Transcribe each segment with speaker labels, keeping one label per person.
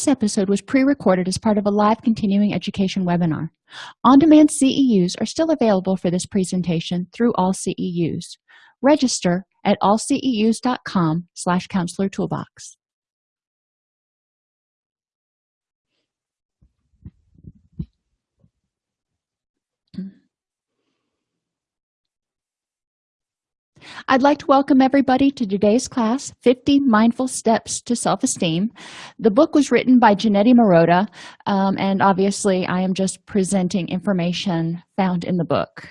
Speaker 1: this episode was pre-recorded as part of a live continuing education webinar. On-demand ceus are still available for this presentation through all ceus register at allceus.com slash counselor toolbox I'd like to welcome everybody to today's class, 50 Mindful Steps to Self-Esteem. The book was written by Janetti Marotta, um, and obviously I am just presenting information found in the book.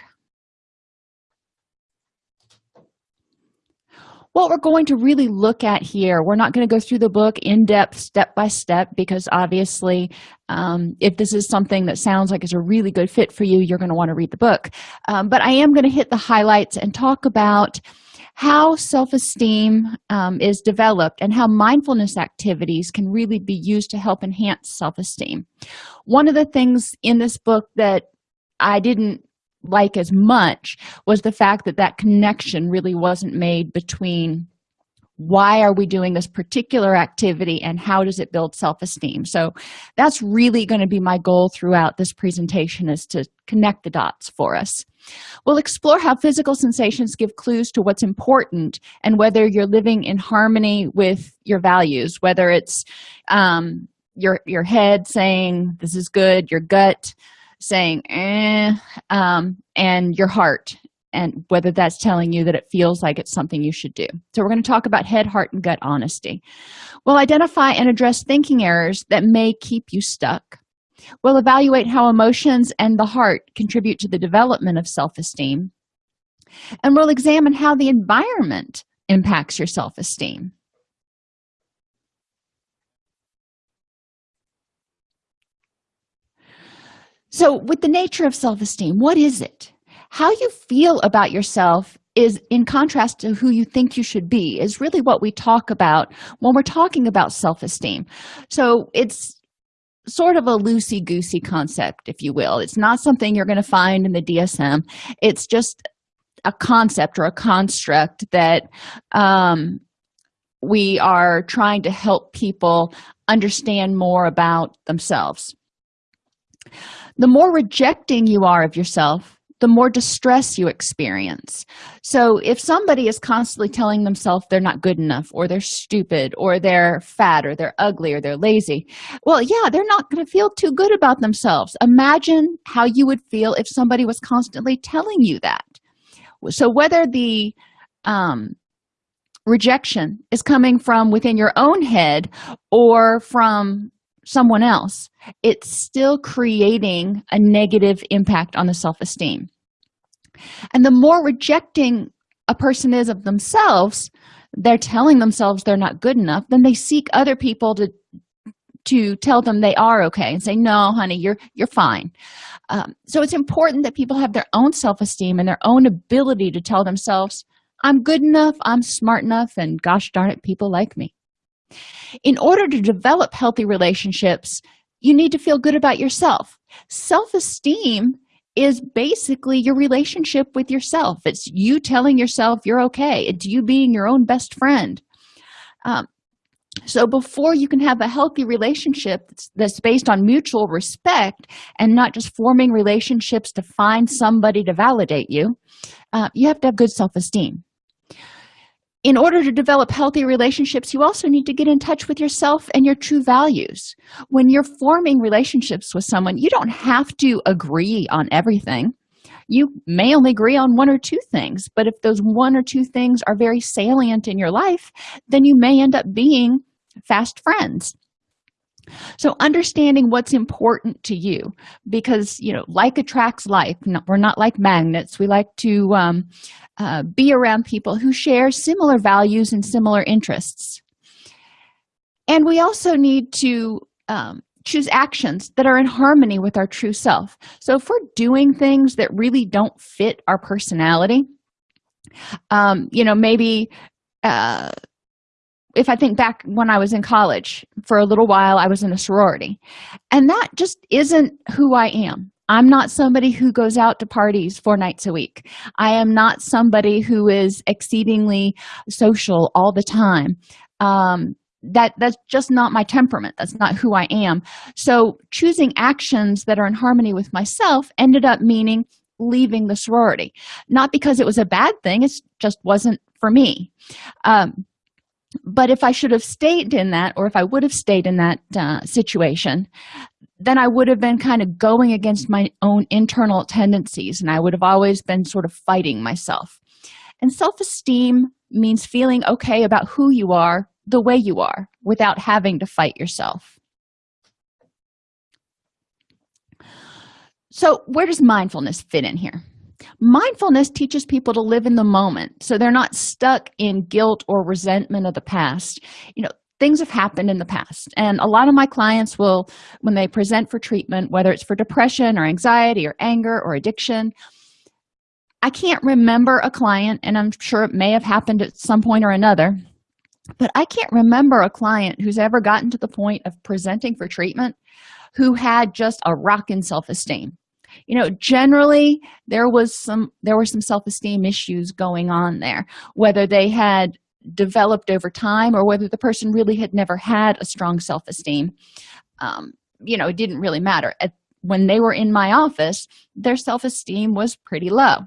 Speaker 1: What we're going to really look at here we're not going to go through the book in depth step by step because obviously um, if this is something that sounds like it's a really good fit for you you're going to want to read the book. Um, but i am going to hit the highlights and talk about how self-esteem um, is developed and how mindfulness activities can really be used to help enhance self-esteem. One of the things in this book that i didn't like as much was the fact that that connection really wasn't made between why are we doing this particular activity and how does it build self-esteem. So that's really going to be my goal throughout this presentation is to connect the dots for us. We'll explore how physical sensations give clues to what's important and whether you're living in harmony with your values whether it's um, your your head saying this is good your gut saying eh, um, and your heart and whether that's telling you that it feels like it's something you should do. So we're going to talk about head heart and gut honesty. We'll identify and address thinking errors that may keep you stuck. We'll evaluate how emotions and the heart contribute to the development of self-esteem. And we'll examine how the environment impacts your self-esteem so with the nature of self-esteem what is it? How you feel about yourself is in contrast to who you think you should be is really what we talk about when we're talking about self-esteem. So it's sort of a loosey-goosey concept if you will. It's not something you're going to find in the dsm it's just a concept or a construct that um, we are trying to help people understand more about themselves the more rejecting you are of yourself the more distress you experience. So if somebody is constantly telling themselves they're not good enough or they're stupid or they're fat or they're ugly or they're lazy well yeah they're not going to feel too good about themselves. Imagine how you would feel if somebody was constantly telling you that. So whether the um, rejection is coming from within your own head or from someone else it's still creating a negative impact on the self-esteem. And the more rejecting a person is of themselves they're telling themselves they're not good enough then they seek other people to to tell them they are okay and say no honey you're you're fine. Um, so it's important that people have their own self-esteem and their own ability to tell themselves i'm good enough i'm smart enough and gosh darn it people like me in order to develop healthy relationships you need to feel good about yourself. Self-esteem is basically your relationship with yourself. It's you telling yourself you're okay. It's you being your own best friend. Um, so before you can have a healthy relationship that's based on mutual respect and not just forming relationships to find somebody to validate you uh, you have to have good self-esteem in order to develop healthy relationships you also need to get in touch with yourself and your true values. When you're forming relationships with someone you don't have to agree on everything. You may only agree on one or two things but if those one or two things are very salient in your life then you may end up being fast friends so understanding what's important to you because you know like attracts like. We're not like magnets. We like to um, uh, be around people who share similar values and similar interests. And we also need to um, choose actions that are in harmony with our true self. So if we're doing things that really don't fit our personality um, you know maybe uh, if i think back when i was in college for a little while i was in a sorority. And that just isn't who i am. I'm not somebody who goes out to parties four nights a week. I am not somebody who is exceedingly social all the time. Um, that that's just not my temperament. That's not who i am. So choosing actions that are in harmony with myself ended up meaning leaving the sorority. Not because it was a bad thing it just wasn't for me. Um, but if i should have stayed in that or if i would have stayed in that uh, situation then i would have been kind of going against my own internal tendencies and i would have always been sort of fighting myself. And self-esteem means feeling okay about who you are the way you are without having to fight yourself. So where does mindfulness fit in here mindfulness teaches people to live in the moment so they're not stuck in guilt or resentment of the past. You know things have happened in the past and a lot of my clients will when they present for treatment whether it's for depression or anxiety or anger or addiction i can't remember a client and i'm sure it may have happened at some point or another but i can't remember a client who's ever gotten to the point of presenting for treatment who had just a rock in self-esteem you know generally there was some there were some self-esteem issues going on there whether they had developed over time or whether the person really had never had a strong self-esteem. Um, you know it didn't really matter. At, when they were in my office their self-esteem was pretty low.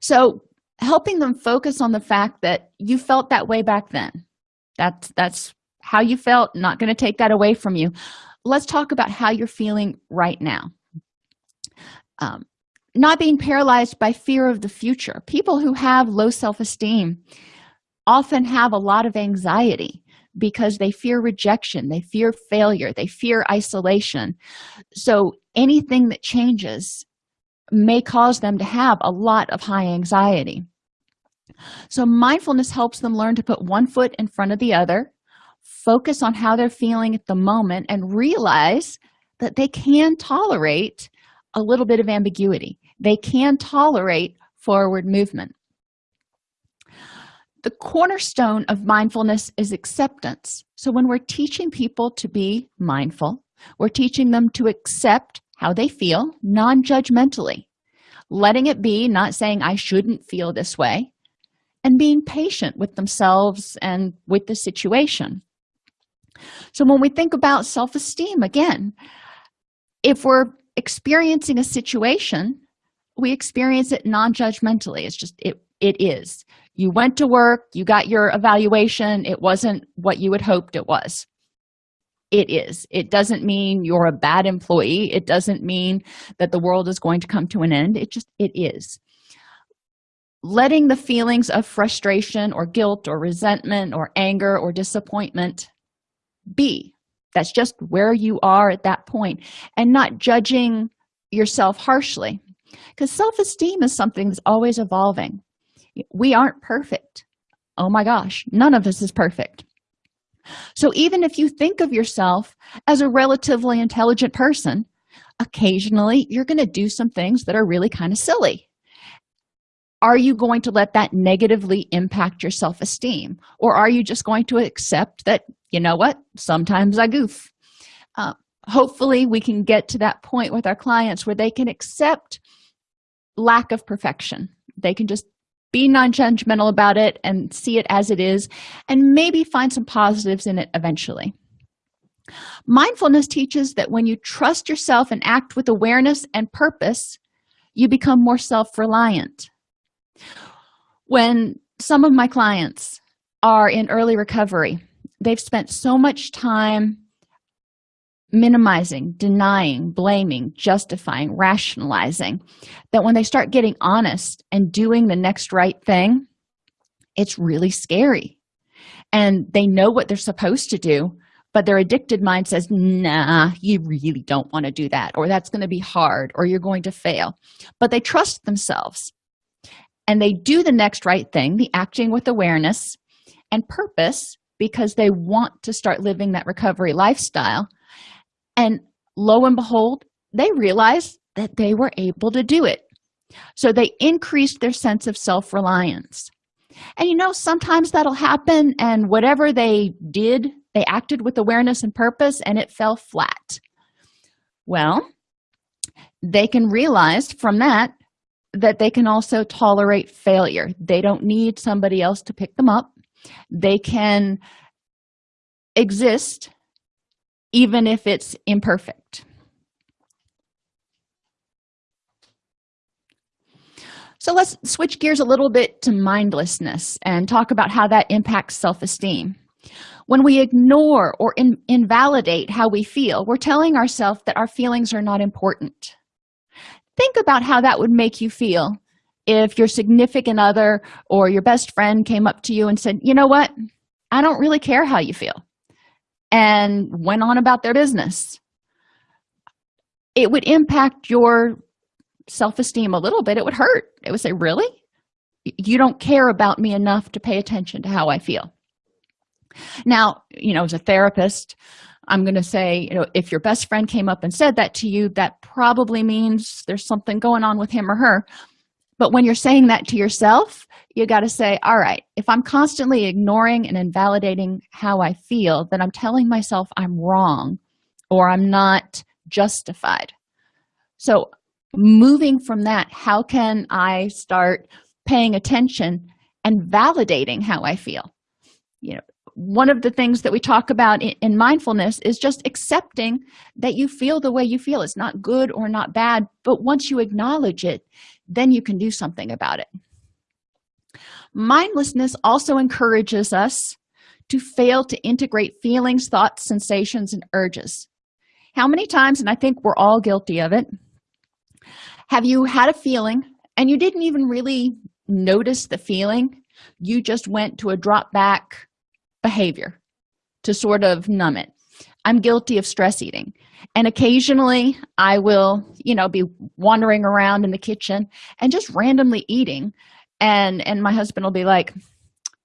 Speaker 1: So helping them focus on the fact that you felt that way back then. That's that's how you felt not going to take that away from you. Let's talk about how you're feeling right now um, not being paralyzed by fear of the future. People who have low self-esteem often have a lot of anxiety because they fear rejection they fear failure they fear isolation. So anything that changes may cause them to have a lot of high anxiety. So mindfulness helps them learn to put one foot in front of the other focus on how they're feeling at the moment and realize that they can tolerate a little bit of ambiguity. They can tolerate forward movement. The cornerstone of mindfulness is acceptance. So when we're teaching people to be mindful we're teaching them to accept how they feel non-judgmentally letting it be not saying i shouldn't feel this way and being patient with themselves and with the situation. So when we think about self-esteem again if we're experiencing a situation we experience it non-judgmentally. It's just it it is. You went to work you got your evaluation it wasn't what you had hoped it was. It is. It doesn't mean you're a bad employee. It doesn't mean that the world is going to come to an end. It just it is. Letting the feelings of frustration or guilt or resentment or anger or disappointment be that's just where you are at that point and not judging yourself harshly because self-esteem is something that's always evolving. We aren't perfect. Oh my gosh none of us is perfect. So even if you think of yourself as a relatively intelligent person occasionally you're going to do some things that are really kind of silly. Are you going to let that negatively impact your self-esteem? Or are you just going to accept that you know what? Sometimes i goof. Uh, hopefully we can get to that point with our clients where they can accept lack of perfection. They can just be non-judgmental about it and see it as it is and maybe find some positives in it eventually. Mindfulness teaches that when you trust yourself and act with awareness and purpose you become more self-reliant. When some of my clients are in early recovery they've spent so much time minimizing denying blaming justifying rationalizing that when they start getting honest and doing the next right thing it's really scary. And they know what they're supposed to do but their addicted mind says nah you really don't want to do that or that's going to be hard or you're going to fail. But they trust themselves. And they do the next right thing the acting with awareness and purpose because they want to start living that recovery lifestyle. And lo and behold they realized that they were able to do it. So they increased their sense of self-reliance. And you know sometimes that'll happen and whatever they did they acted with awareness and purpose and it fell flat. Well they can realize from that that they can also tolerate failure. They don't need somebody else to pick them up they can exist even if it's imperfect. So let's switch gears a little bit to mindlessness and talk about how that impacts self-esteem. When we ignore or in invalidate how we feel we're telling ourselves that our feelings are not important. Think about how that would make you feel if your significant other or your best friend came up to you and said you know what? I don't really care how you feel and went on about their business it would impact your self-esteem a little bit. It would hurt. It would say really? You don't care about me enough to pay attention to how i feel. Now you know as a therapist i'm going to say you know if your best friend came up and said that to you that probably means there's something going on with him or her but when you're saying that to yourself you got to say all right if i'm constantly ignoring and invalidating how i feel then i'm telling myself i'm wrong or i'm not justified. So moving from that how can i start paying attention and validating how i feel? You know one of the things that we talk about in, in, mindfulness is just accepting that you feel the way you feel. It's not good or not bad but once you acknowledge it then you can do something about it. Mindlessness also encourages us to fail to integrate feelings thoughts sensations and urges. How many times and i think we're all guilty of it have you had a feeling and you didn't even really notice the feeling? You just went to a drop back behavior to sort of numb it i'm guilty of stress eating. And occasionally i will you know be wandering around in the kitchen and just randomly eating. And and my husband will be like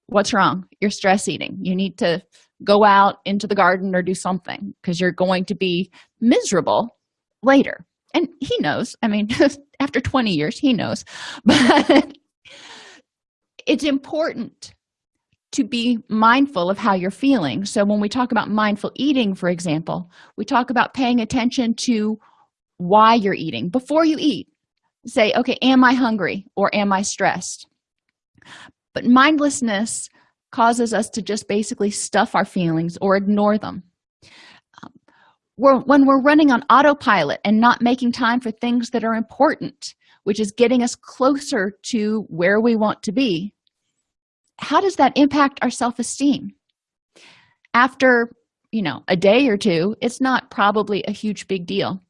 Speaker 1: what's wrong? You're stress eating. You need to go out into the garden or do something because you're going to be miserable later. And he knows. I mean after 20 years he knows. But it's important to be mindful of how you're feeling. So when we talk about mindful eating for example we talk about paying attention to why you're eating. Before you eat say okay am i hungry or am i stressed? But mindlessness causes us to just basically stuff our feelings or ignore them. Um, when we're running on autopilot and not making time for things that are important which is getting us closer to where we want to be how does that impact our self-esteem? After you know a day or two it's not probably a huge big deal.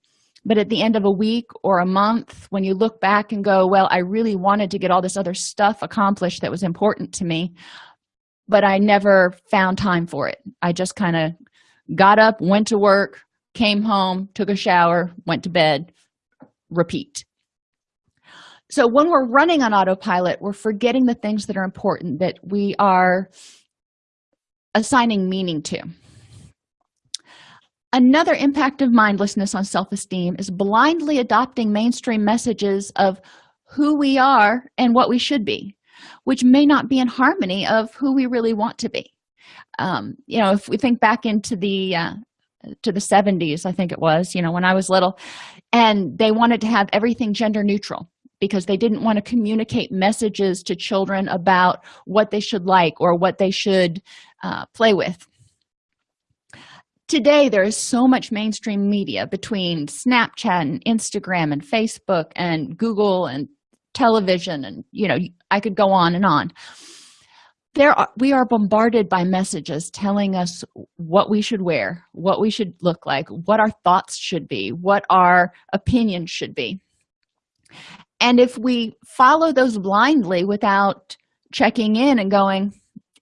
Speaker 1: But at the end of a week or a month when you look back and go well i really wanted to get all this other stuff accomplished that was important to me but i never found time for it. I just kind of got up went to work came home took a shower went to bed repeat so when we're running on autopilot we're forgetting the things that are important that we are assigning meaning to. Another impact of mindlessness on self-esteem is blindly adopting mainstream messages of who we are and what we should be which may not be in harmony of who we really want to be. Um, you know if we think back into the uh, to the 70s i think it was you know when i was little and they wanted to have everything gender neutral because they didn't want to communicate messages to children about what they should like or what they should uh, play with. Today there is so much mainstream media between snapchat and instagram and facebook and google and television and you know i could go on and on. There are we are bombarded by messages telling us what we should wear what we should look like what our thoughts should be what our opinions should be and if we follow those blindly without checking in and going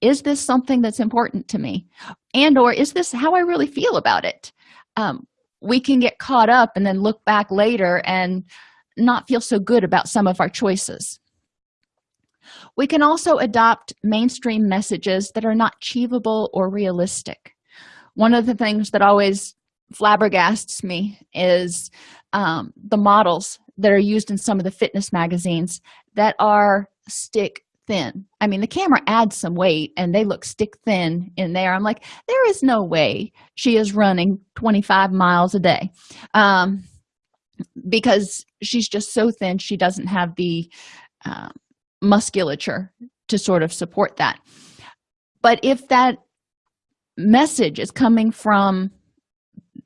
Speaker 1: is this something that's important to me? And or is this how i really feel about it? Um, we can get caught up and then look back later and not feel so good about some of our choices. We can also adopt mainstream messages that are not achievable or realistic. One of the things that always flabbergasts me is um, the models that are used in some of the fitness magazines that are stick thin. I mean the camera adds some weight and they look stick thin in there. I'm like there is no way she is running 25 miles a day. Um, because she's just so thin she doesn't have the uh, musculature to sort of support that. But if that message is coming from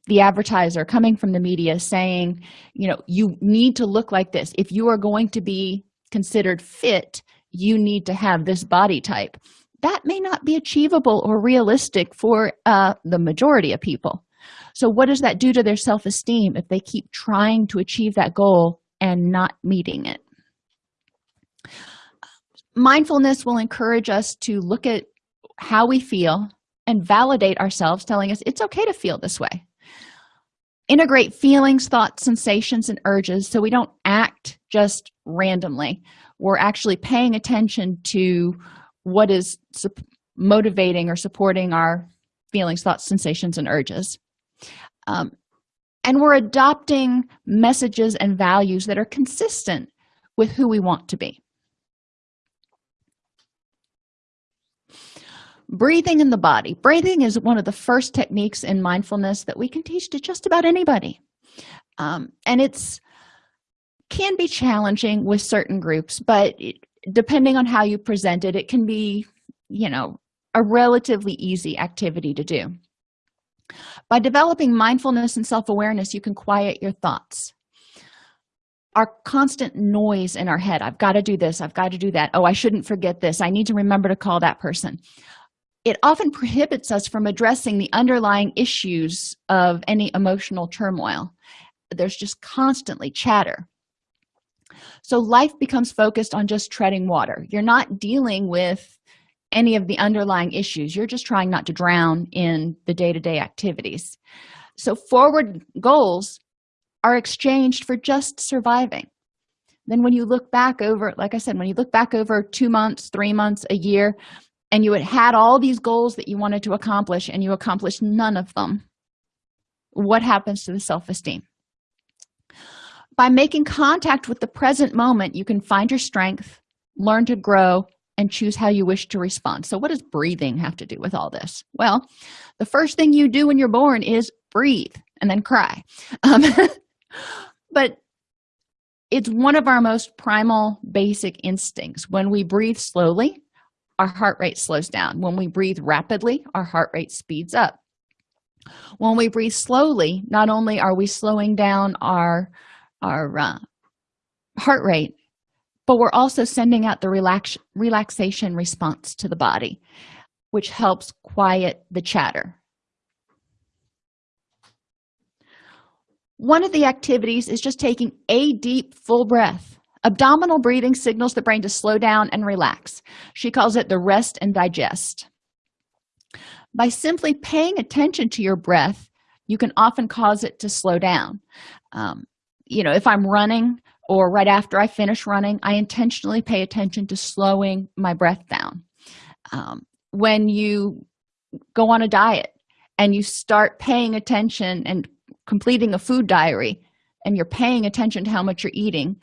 Speaker 1: the advertiser coming from the media saying you know you need to look like this. If you are going to be considered fit you need to have this body type. That may not be achievable or realistic for uh, the majority of people. So what does that do to their self-esteem if they keep trying to achieve that goal and not meeting it? Mindfulness will encourage us to look at how we feel and validate ourselves telling us it's okay to feel this way integrate feelings thoughts sensations and urges so we don't act just randomly. We're actually paying attention to what is motivating or supporting our feelings thoughts sensations and urges. Um, and we're adopting messages and values that are consistent with who we want to be breathing in the body. Breathing is one of the first techniques in mindfulness that we can teach to just about anybody. Um, and it's can be challenging with certain groups but depending on how you present it it can be you know a relatively easy activity to do. By developing mindfulness and self-awareness you can quiet your thoughts. Our constant noise in our head. I've got to do this. I've got to do that. Oh i shouldn't forget this. I need to remember to call that person it often prohibits us from addressing the underlying issues of any emotional turmoil. There's just constantly chatter. So life becomes focused on just treading water. You're not dealing with any of the underlying issues. You're just trying not to drown in the day-to-day -day activities. So forward goals are exchanged for just surviving. Then when you look back over like i said when you look back over two months three months a year and you had had all these goals that you wanted to accomplish and you accomplished none of them what happens to the self-esteem? By making contact with the present moment you can find your strength learn to grow and choose how you wish to respond. So what does breathing have to do with all this? Well the first thing you do when you're born is breathe and then cry. Um, but it's one of our most primal basic instincts. When we breathe slowly our heart rate slows down. When we breathe rapidly our heart rate speeds up. When we breathe slowly not only are we slowing down our our uh, heart rate but we're also sending out the relax relaxation response to the body which helps quiet the chatter. One of the activities is just taking a deep full breath abdominal breathing signals the brain to slow down and relax. She calls it the rest and digest. By simply paying attention to your breath you can often cause it to slow down. Um, you know if i'm running or right after i finish running i intentionally pay attention to slowing my breath down. Um, when you go on a diet and you start paying attention and completing a food diary and you're paying attention to how much you're eating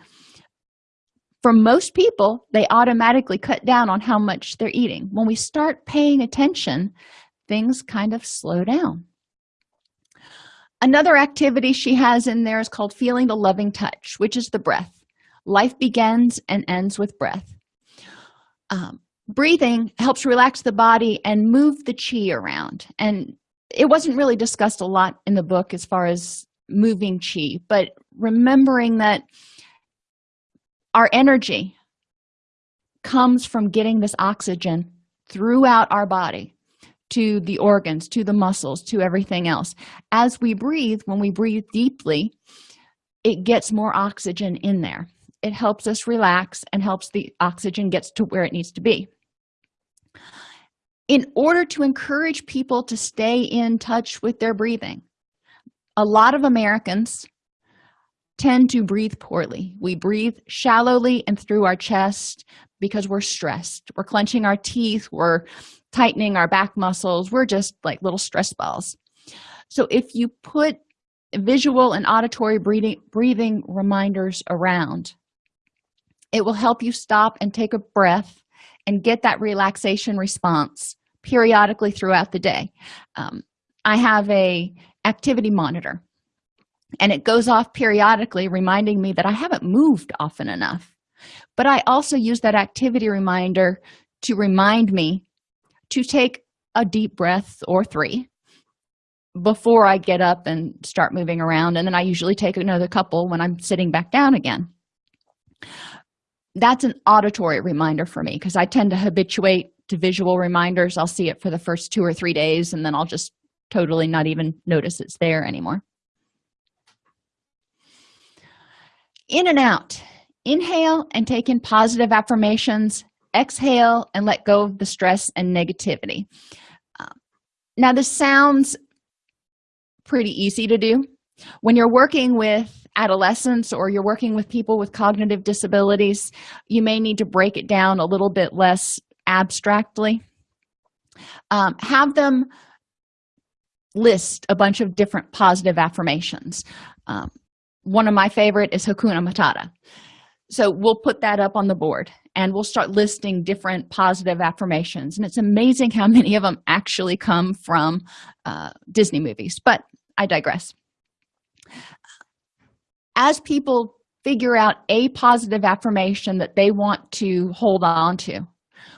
Speaker 1: for most people they automatically cut down on how much they're eating. When we start paying attention things kind of slow down. Another activity she has in there is called feeling the loving touch which is the breath. Life begins and ends with breath. Um, breathing helps relax the body and move the chi around. And it wasn't really discussed a lot in the book as far as moving chi but remembering that our energy comes from getting this oxygen throughout our body to the organs to the muscles to everything else. As we breathe when we breathe deeply it gets more oxygen in there. It helps us relax and helps the oxygen gets to where it needs to be. In order to encourage people to stay in touch with their breathing a lot of americans tend to breathe poorly. We breathe shallowly and through our chest because we're stressed. We're clenching our teeth. We're tightening our back muscles. We're just like little stress balls. So if you put visual and auditory breathing breathing reminders around it will help you stop and take a breath and get that relaxation response periodically throughout the day. Um, i have a activity monitor and it goes off periodically reminding me that i haven't moved often enough. But i also use that activity reminder to remind me to take a deep breath or three before i get up and start moving around. And then i usually take another couple when i'm sitting back down again. That's an auditory reminder for me because i tend to habituate to visual reminders. I'll see it for the first two or three days and then i'll just totally not even notice it's there anymore in and out. Inhale and take in positive affirmations. Exhale and let go of the stress and negativity. Uh, now this sounds pretty easy to do. When you're working with adolescents or you're working with people with cognitive disabilities you may need to break it down a little bit less abstractly. Um, have them list a bunch of different positive affirmations. Um, one of my favorite is hakuna matata. So we'll put that up on the board and we'll start listing different positive affirmations. And it's amazing how many of them actually come from uh, disney movies but i digress. As people figure out a positive affirmation that they want to hold on to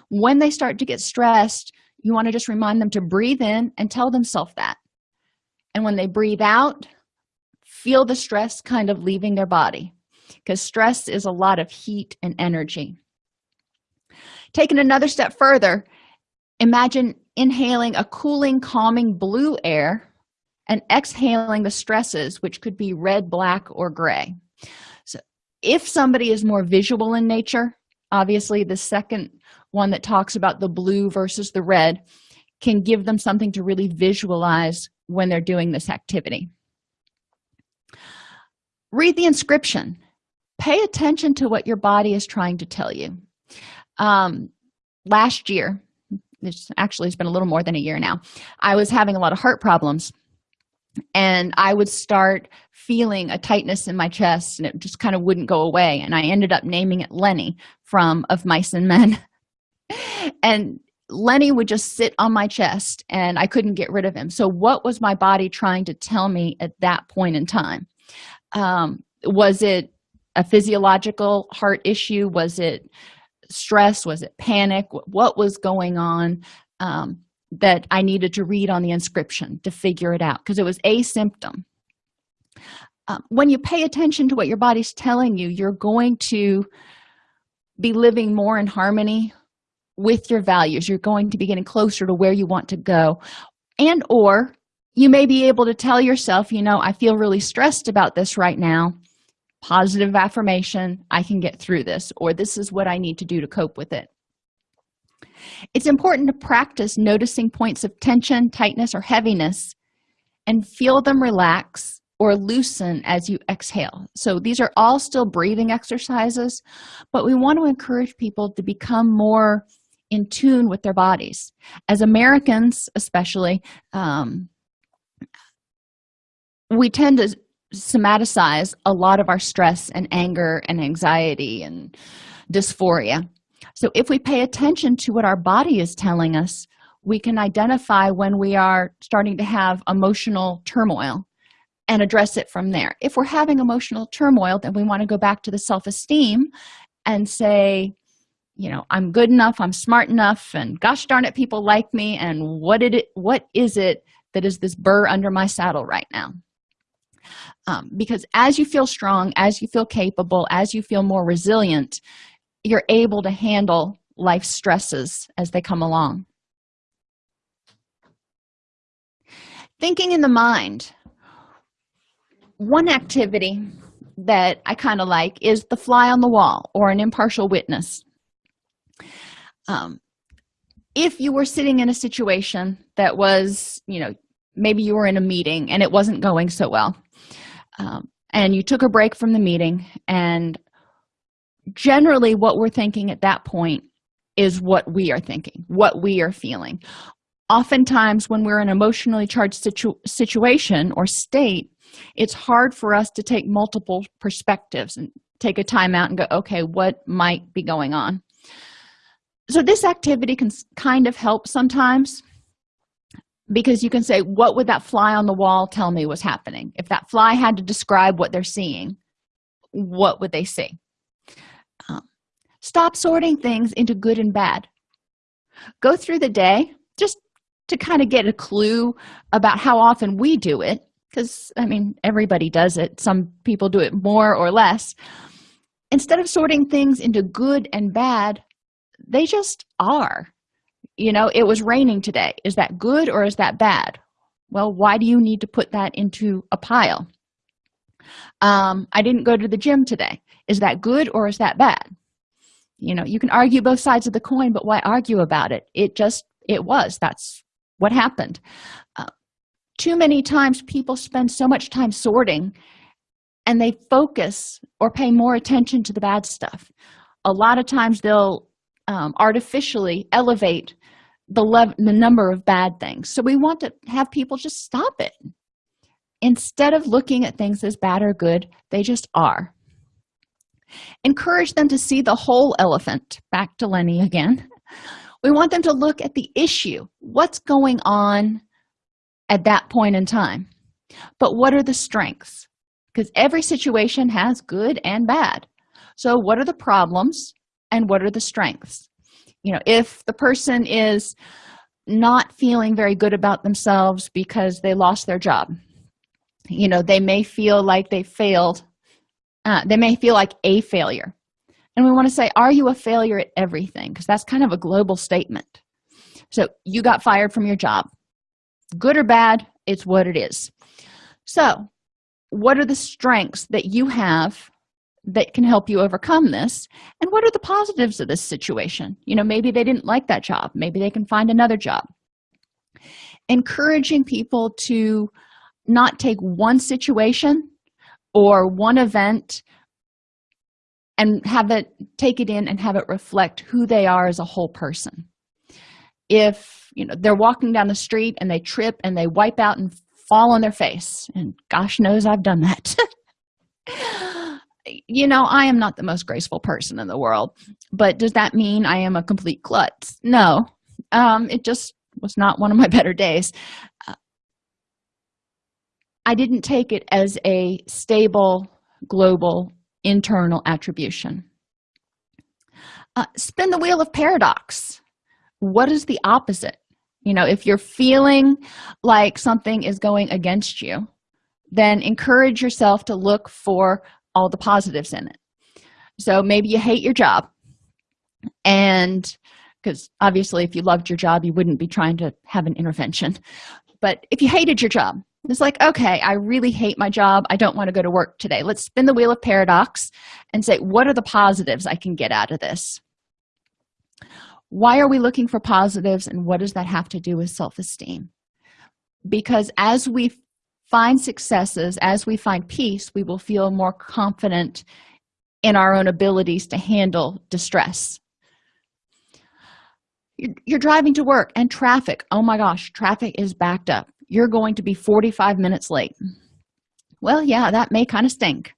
Speaker 1: when they start to get stressed you want to just remind them to breathe in and tell themselves that. And when they breathe out feel the stress kind of leaving their body because stress is a lot of heat and energy. Taking another step further imagine inhaling a cooling calming blue air and exhaling the stresses which could be red black or gray. So if somebody is more visual in nature obviously the second one that talks about the blue versus the red can give them something to really visualize when they're doing this activity read the inscription. Pay attention to what your body is trying to tell you. Um, last year this actually it's been a little more than a year now i was having a lot of heart problems and i would start feeling a tightness in my chest and it just kind of wouldn't go away and i ended up naming it lenny from of mice and men. And lenny would just sit on my chest and i couldn't get rid of him. So what was my body trying to tell me at that point in time? Um, was it a physiological heart issue? Was it stress? Was it panic? What was going on um, that i needed to read on the inscription to figure it out? Because it was a symptom. Um, when you pay attention to what your body's telling you you're going to be living more in harmony with your values. You're going to be getting closer to where you want to go. And or you may be able to tell yourself you know i feel really stressed about this right now. Positive affirmation i can get through this or this is what i need to do to cope with it. It's important to practice noticing points of tension tightness or heaviness and feel them relax or loosen as you exhale. So these are all still breathing exercises but we want to encourage people to become more in tune with their bodies. As americans especially um, we tend to somaticize a lot of our stress and anger and anxiety and dysphoria. So if we pay attention to what our body is telling us we can identify when we are starting to have emotional turmoil and address it from there. If we're having emotional turmoil then we want to go back to the self-esteem and say you know i'm good enough i'm smart enough and gosh darn it people like me and what did it what is it that is this burr under my saddle right now? Um, because as you feel strong as you feel capable as you feel more resilient you're able to handle life stresses as they come along. Thinking in the mind one activity that i kind of like is the fly on the wall or an impartial witness um, if you were sitting in a situation that was you know maybe you were in a meeting and it wasn't going so well um, and you took a break from the meeting and generally what we're thinking at that point is what we are thinking what we are feeling. Oftentimes when we're in an emotionally charged situ situation or state it's hard for us to take multiple perspectives and take a time out and go okay what might be going on so this activity can kind of help sometimes because you can say what would that fly on the wall tell me was happening? If that fly had to describe what they're seeing what would they see? Um, stop sorting things into good and bad. Go through the day just to kind of get a clue about how often we do it because i mean everybody does it. Some people do it more or less. Instead of sorting things into good and bad they just are. You know it was raining today. Is that good or is that bad? Well why do you need to put that into a pile? Um, i didn't go to the gym today. Is that good or is that bad? You know you can argue both sides of the coin but why argue about it? It just it was. That's what happened. Uh, too many times people spend so much time sorting and they focus or pay more attention to the bad stuff. A lot of times they'll um, artificially elevate the, the number of bad things. So we want to have people just stop it. Instead of looking at things as bad or good they just are. Encourage them to see the whole elephant back to lenny again. We want them to look at the issue. What's going on at that point in time? But what are the strengths? Because every situation has good and bad. So what are the problems and what are the strengths? You know if the person is not feeling very good about themselves because they lost their job you know they may feel like they failed uh, they may feel like a failure. And we want to say are you a failure at everything? Because that's kind of a global statement. So you got fired from your job. Good or bad it's what it is. So what are the strengths that you have that can help you overcome this? And what are the positives of this situation? You know maybe they didn't like that job. Maybe they can find another job. Encouraging people to not take one situation or one event and have it take it in and have it reflect who they are as a whole person. If you know they're walking down the street and they trip and they wipe out and fall on their face and gosh knows i've done that you know i am not the most graceful person in the world but does that mean i am a complete klutz? No. Um it just was not one of my better days. Uh, i didn't take it as a stable global internal attribution. Uh, spin the wheel of paradox. What is the opposite? You know if you're feeling like something is going against you then encourage yourself to look for all the positives in it. So maybe you hate your job. And because obviously if you loved your job you wouldn't be trying to have an intervention. But if you hated your job it's like okay i really hate my job. I don't want to go to work today. Let's spin the wheel of paradox and say what are the positives i can get out of this? Why are we looking for positives and what does that have to do with self-esteem? Because as we find successes as we find peace we will feel more confident in our own abilities to handle distress. You're driving to work and traffic oh my gosh traffic is backed up. You're going to be 45 minutes late. Well yeah that may kind of stink.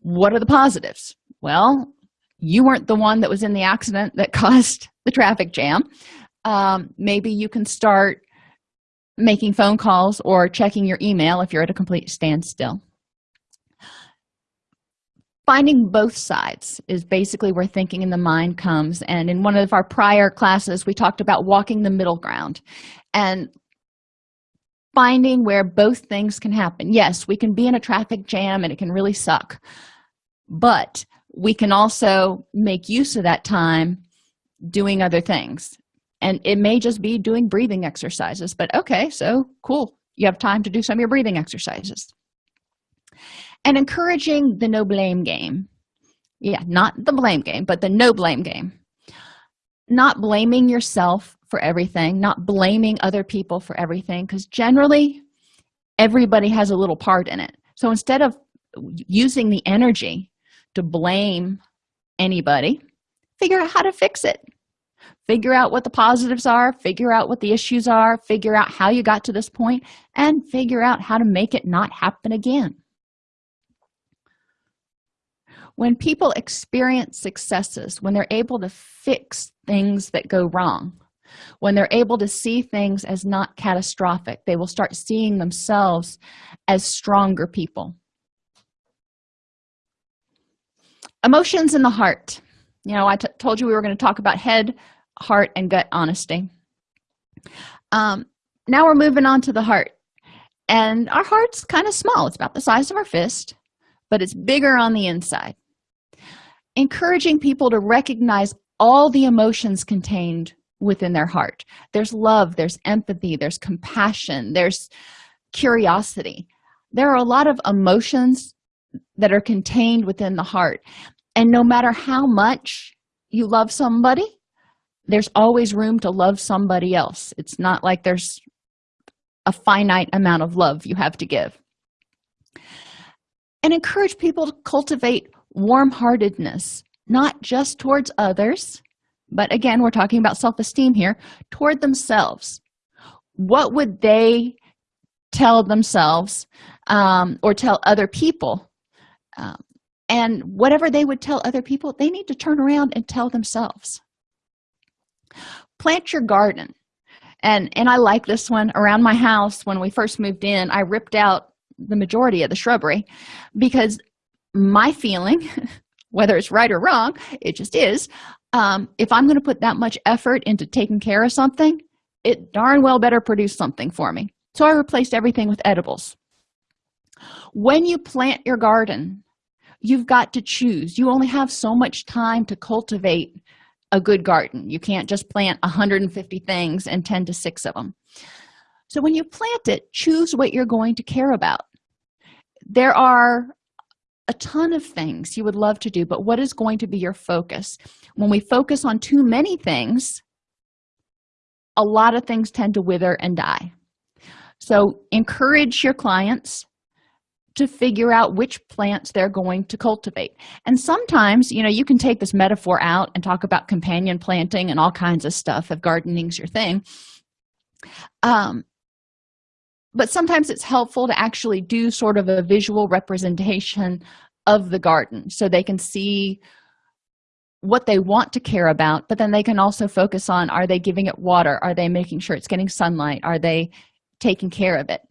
Speaker 1: What are the positives? Well you weren't the one that was in the accident that caused the traffic jam. Um, maybe you can start making phone calls or checking your email if you're at a complete standstill. Finding both sides is basically where thinking in the mind comes. And in one of our prior classes we talked about walking the middle ground and finding where both things can happen. Yes we can be in a traffic jam and it can really suck but we can also make use of that time doing other things and it may just be doing breathing exercises but okay so cool. You have time to do some of your breathing exercises. And encouraging the no blame game. Yeah not the blame game but the no blame game. Not blaming yourself for everything not blaming other people for everything because generally everybody has a little part in it. So instead of using the energy to blame anybody figure out how to fix it figure out what the positives are figure out what the issues are figure out how you got to this point and figure out how to make it not happen again. When people experience successes when they're able to fix things that go wrong when they're able to see things as not catastrophic they will start seeing themselves as stronger people. Emotions in the heart. You know I told you we were going to talk about head heart and gut honesty. Um, now we're moving on to the heart. And our heart's kind of small. It's about the size of our fist but it's bigger on the inside. Encouraging people to recognize all the emotions contained within their heart. There's love there's empathy there's compassion there's curiosity. There are a lot of emotions that are contained within the heart. And no matter how much you love somebody there's always room to love somebody else. It's not like there's a finite amount of love you have to give. And encourage people to cultivate warm-heartedness not just towards others but again we're talking about self-esteem here toward themselves. What would they tell themselves um, or tell other people? Um, and whatever they would tell other people they need to turn around and tell themselves plant your garden. And and i like this one. Around my house when we first moved in i ripped out the majority of the shrubbery because my feeling whether it's right or wrong it just is um, if i'm going to put that much effort into taking care of something it darn well better produce something for me. So i replaced everything with edibles. When you plant your garden you've got to choose. You only have so much time to cultivate a good garden. You can't just plant 150 things and 10 to 6 of them so when you plant it choose what you're going to care about. There are a ton of things you would love to do but what is going to be your focus? When we focus on too many things a lot of things tend to wither and die. So encourage your clients to figure out which plants they're going to cultivate. And sometimes you know you can take this metaphor out and talk about companion planting and all kinds of stuff if gardening's your thing. Um, but sometimes it's helpful to actually do sort of a visual representation of the garden so they can see what they want to care about but then they can also focus on are they giving it water? Are they making sure it's getting sunlight? Are they taking care of it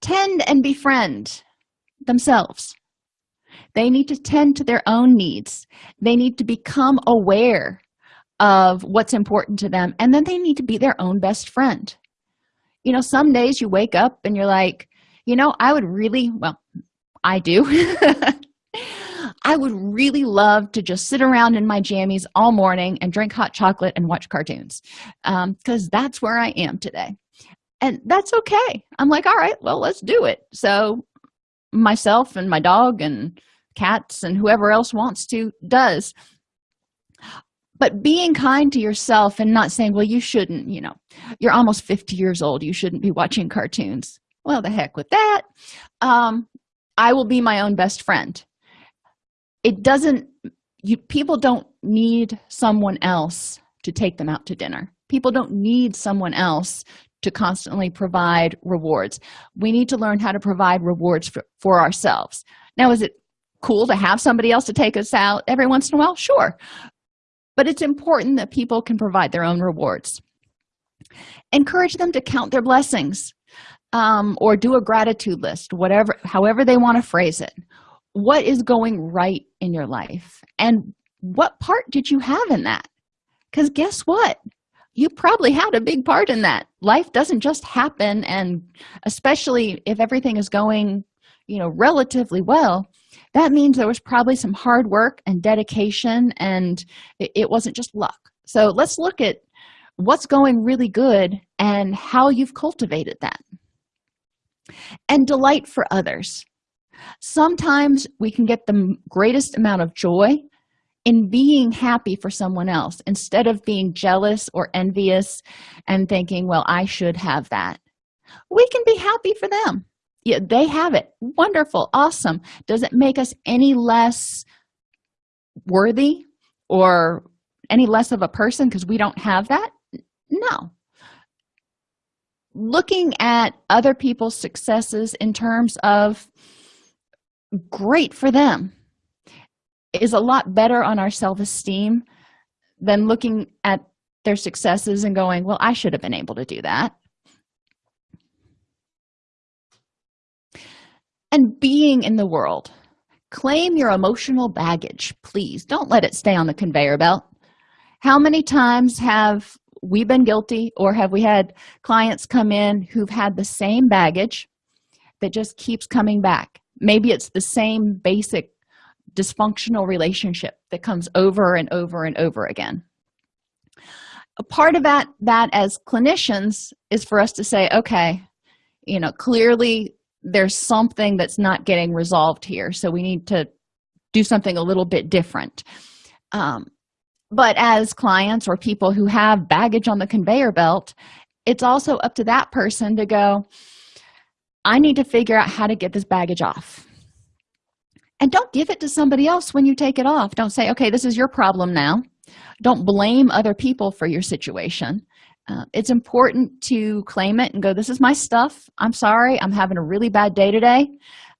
Speaker 1: tend and befriend themselves. They need to tend to their own needs. They need to become aware of what's important to them and then they need to be their own best friend. You know some days you wake up and you're like you know i would really well i do. I would really love to just sit around in my jammies all morning and drink hot chocolate and watch cartoons because um, that's where i am today and that's okay. I'm like all right well let's do it. So myself and my dog and cats and whoever else wants to does. But being kind to yourself and not saying well you shouldn't you know you're almost 50 years old you shouldn't be watching cartoons. Well the heck with that. Um i will be my own best friend. It doesn't you people don't need someone else to take them out to dinner. People don't need someone else to constantly provide rewards. We need to learn how to provide rewards for, for ourselves. Now is it cool to have somebody else to take us out every once in a while? Sure. But it's important that people can provide their own rewards. Encourage them to count their blessings um, or do a gratitude list whatever however they want to phrase it. What is going right in your life? And what part did you have in that? Because guess what you probably had a big part in that. Life doesn't just happen and especially if everything is going you know relatively well that means there was probably some hard work and dedication and it, wasn't just luck. So let's look at what's going really good and how you've cultivated that. And delight for others. Sometimes we can get the greatest amount of joy in being happy for someone else instead of being jealous or envious and thinking well i should have that. We can be happy for them. Yeah they have it. Wonderful. Awesome. Does it make us any less worthy or any less of a person because we don't have that? No. Looking at other people's successes in terms of great for them is a lot better on our self-esteem than looking at their successes and going well i should have been able to do that. And being in the world claim your emotional baggage please. Don't let it stay on the conveyor belt. How many times have we've been guilty or have we had clients come in who've had the same baggage that just keeps coming back? Maybe it's the same basic dysfunctional relationship that comes over and over and over again. A part of that that as clinicians is for us to say okay you know clearly there's something that's not getting resolved here so we need to do something a little bit different. Um, but as clients or people who have baggage on the conveyor belt it's also up to that person to go i need to figure out how to get this baggage off and don't give it to somebody else when you take it off. Don't say okay this is your problem now. Don't blame other people for your situation. Uh, it's important to claim it and go this is my stuff. I'm sorry. I'm having a really bad day today.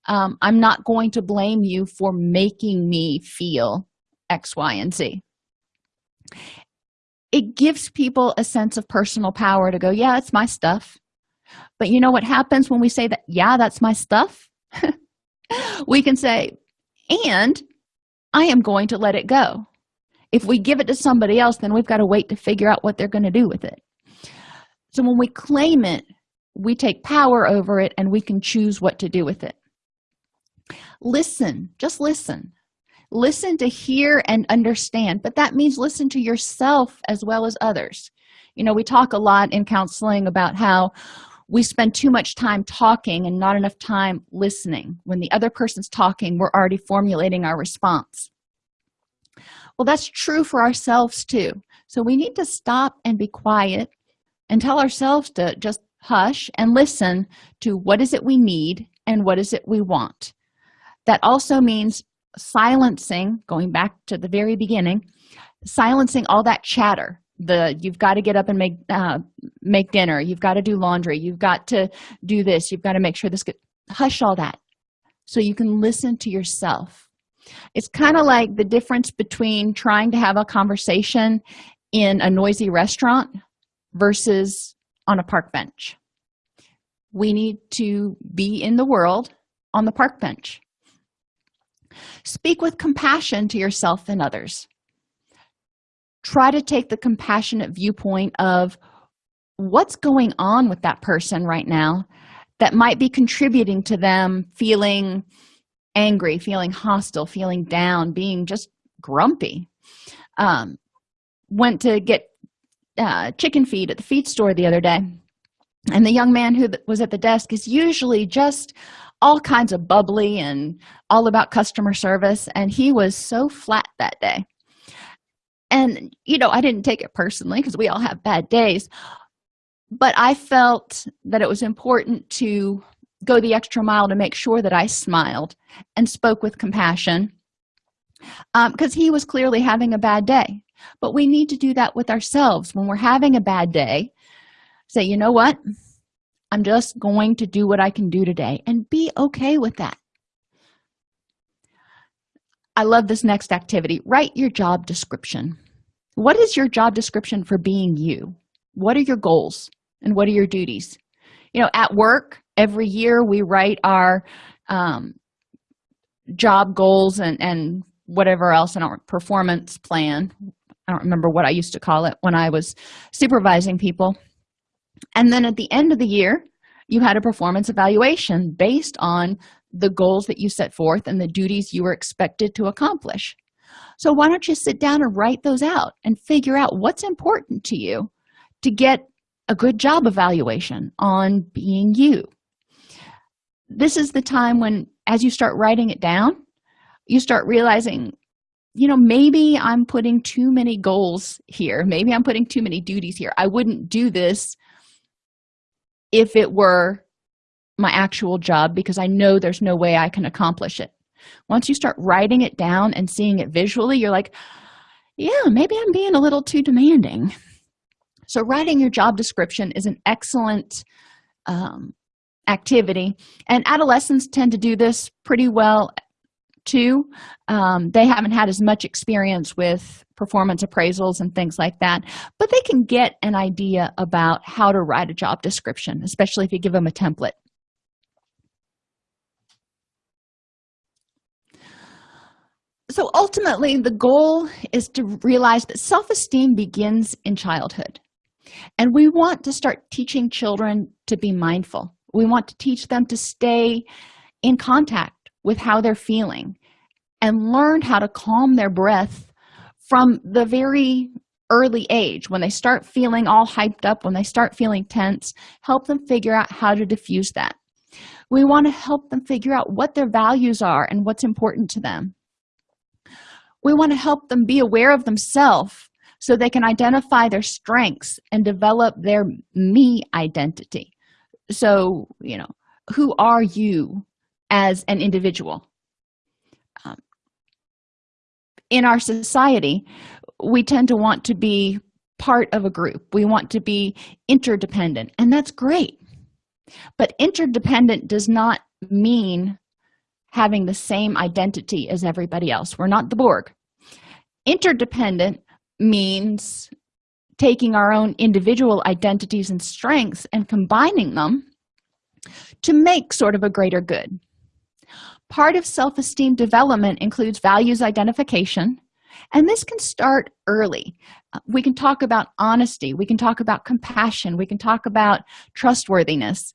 Speaker 1: Um, i'm not going to blame you for making me feel x y and z. It gives people a sense of personal power to go yeah it's my stuff. But you know what happens when we say that yeah that's my stuff? We can say and i am going to let it go. If we give it to somebody else then we've got to wait to figure out what they're going to do with it. So when we claim it we take power over it and we can choose what to do with it. Listen just listen. Listen to hear and understand but that means listen to yourself as well as others. You know we talk a lot in counseling about how we spend too much time talking and not enough time listening. When the other person's talking we're already formulating our response. Well that's true for ourselves too. So we need to stop and be quiet and tell ourselves to just hush and listen to what is it we need and what is it we want. That also means silencing going back to the very beginning silencing all that chatter the you've got to get up and make uh, make dinner. You've got to do laundry. You've got to do this. You've got to make sure this get hush all that so you can listen to yourself. It's kind of like the difference between trying to have a conversation in a noisy restaurant versus on a park bench. We need to be in the world on the park bench. Speak with compassion to yourself and others try to take the compassionate viewpoint of what's going on with that person right now that might be contributing to them feeling angry feeling hostile feeling down being just grumpy. Um, went to get uh, chicken feed at the feed store the other day and the young man who was at the desk is usually just all kinds of bubbly and all about customer service and he was so flat that day and you know i didn't take it personally because we all have bad days but i felt that it was important to go the extra mile to make sure that i smiled and spoke with compassion because um, he was clearly having a bad day. But we need to do that with ourselves. When we're having a bad day say you know what? I'm just going to do what i can do today and be okay with that i love this next activity. Write your job description. What is your job description for being you? What are your goals? And what are your duties? You know at work every year we write our um, job goals and and whatever else in our performance plan. I don't remember what i used to call it when i was supervising people. And then at the end of the year you had a performance evaluation based on the goals that you set forth and the duties you were expected to accomplish. So why don't you sit down and write those out and figure out what's important to you to get a good job evaluation on being you. This is the time when as you start writing it down you start realizing you know maybe i'm putting too many goals here. Maybe i'm putting too many duties here. I wouldn't do this if it were my actual job because i know there's no way i can accomplish it. Once you start writing it down and seeing it visually you're like yeah maybe i'm being a little too demanding. So writing your job description is an excellent um, activity. And adolescents tend to do this pretty well too. Um, they haven't had as much experience with performance appraisals and things like that but they can get an idea about how to write a job description especially if you give them a template so ultimately the goal is to realize that self-esteem begins in childhood. And we want to start teaching children to be mindful. We want to teach them to stay in contact with how they're feeling and learn how to calm their breath from the very early age when they start feeling all hyped up when they start feeling tense help them figure out how to diffuse that. We want to help them figure out what their values are and what's important to them we want to help them be aware of themselves so they can identify their strengths and develop their me identity. So you know who are you as an individual? Um, in our society we tend to want to be part of a group. We want to be interdependent and that's great. But interdependent does not mean having the same identity as everybody else. We're not the borg. Interdependent means taking our own individual identities and strengths and combining them to make sort of a greater good. Part of self-esteem development includes values identification and this can start early. We can talk about honesty. We can talk about compassion. We can talk about trustworthiness.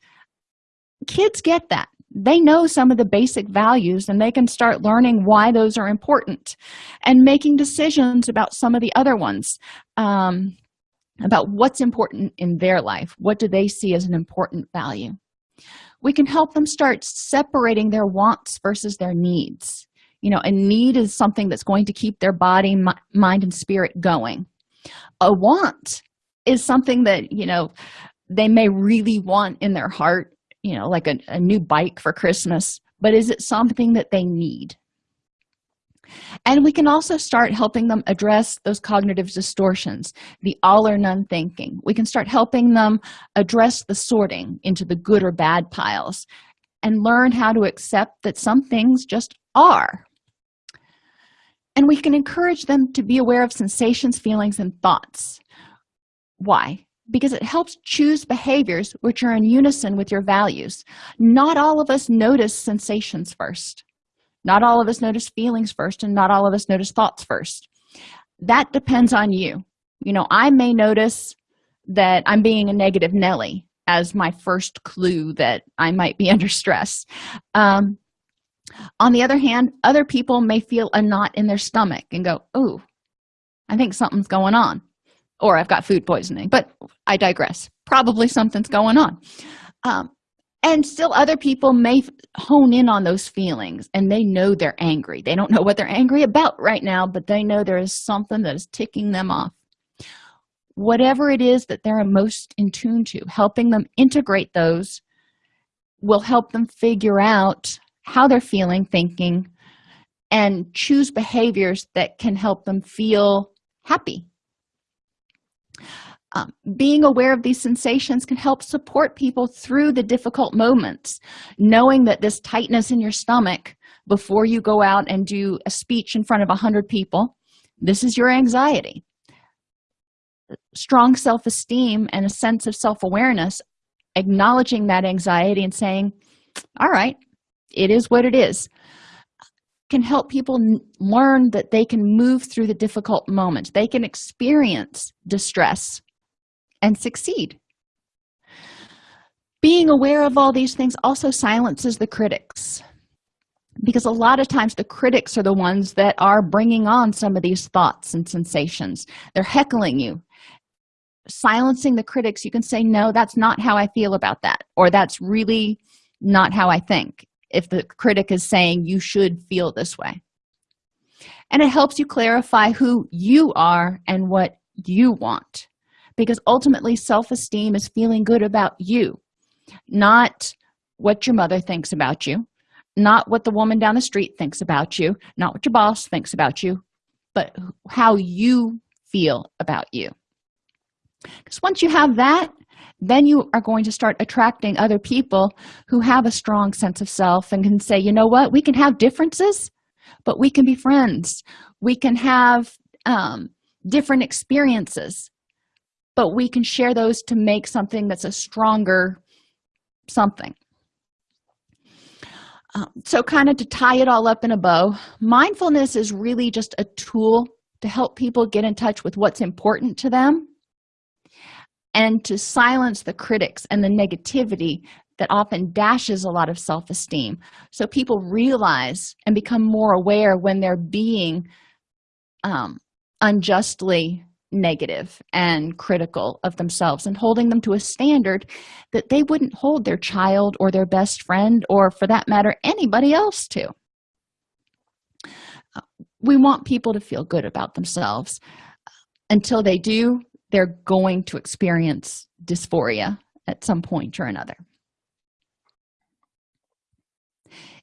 Speaker 1: Kids get that they know some of the basic values and they can start learning why those are important and making decisions about some of the other ones um, about what's important in their life. What do they see as an important value? We can help them start separating their wants versus their needs. You know a need is something that's going to keep their body mind and spirit going. A want is something that you know they may really want in their heart you know like a, a new bike for christmas but is it something that they need? And we can also start helping them address those cognitive distortions the all or none thinking. We can start helping them address the sorting into the good or bad piles and learn how to accept that some things just are. And we can encourage them to be aware of sensations feelings and thoughts. Why because it helps choose behaviors which are in unison with your values. Not all of us notice sensations first. Not all of us notice feelings first and not all of us notice thoughts first. That depends on you. You know i may notice that i'm being a negative nelly as my first clue that i might be under stress. Um, on the other hand other people may feel a knot in their stomach and go oh i think something's going on or i've got food poisoning but i digress. Probably something's going on. Um, and still other people may hone in on those feelings and they know they're angry. They don't know what they're angry about right now but they know there is something that is ticking them off. Whatever it is that they're most in tune to helping them integrate those will help them figure out how they're feeling thinking and choose behaviors that can help them feel happy um, being aware of these sensations can help support people through the difficult moments knowing that this tightness in your stomach before you go out and do a speech in front of a hundred people. This is your anxiety. Strong self-esteem and a sense of self-awareness acknowledging that anxiety and saying all right it is what it is can help people learn that they can move through the difficult moments they can experience distress and succeed. Being aware of all these things also silences the critics because a lot of times the critics are the ones that are bringing on some of these thoughts and sensations. They're heckling you. Silencing the critics you can say no that's not how i feel about that or that's really not how i think if the critic is saying you should feel this way. And it helps you clarify who you are and what you want. Because ultimately self-esteem is feeling good about you not what your mother thinks about you not what the woman down the street thinks about you not what your boss thinks about you but how you feel about you because once you have that then you are going to start attracting other people who have a strong sense of self and can say you know what? We can have differences but we can be friends. We can have um, different experiences but we can share those to make something that's a stronger something. Um, so kind of to tie it all up in a bow mindfulness is really just a tool to help people get in touch with what's important to them and to silence the critics and the negativity that often dashes a lot of self-esteem. So people realize and become more aware when they're being um, unjustly negative and critical of themselves and holding them to a standard that they wouldn't hold their child or their best friend or for that matter anybody else to. We want people to feel good about themselves. Until they do they're going to experience dysphoria at some point or another.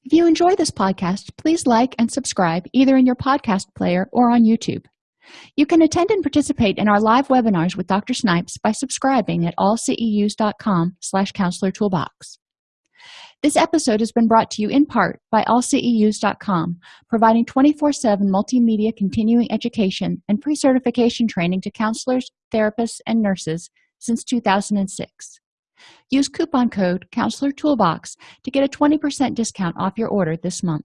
Speaker 1: If you enjoy this podcast please like and subscribe either in your podcast player or on youtube. You can attend and participate in our live webinars with dr snipes by subscribing at allceus.com slash counselor toolbox this episode has been brought to you in part by allceus.com providing 24-7 multimedia continuing education and pre-certification training to counselors therapists and nurses since 2006 use coupon code counselor toolbox to get a 20% discount off your order this month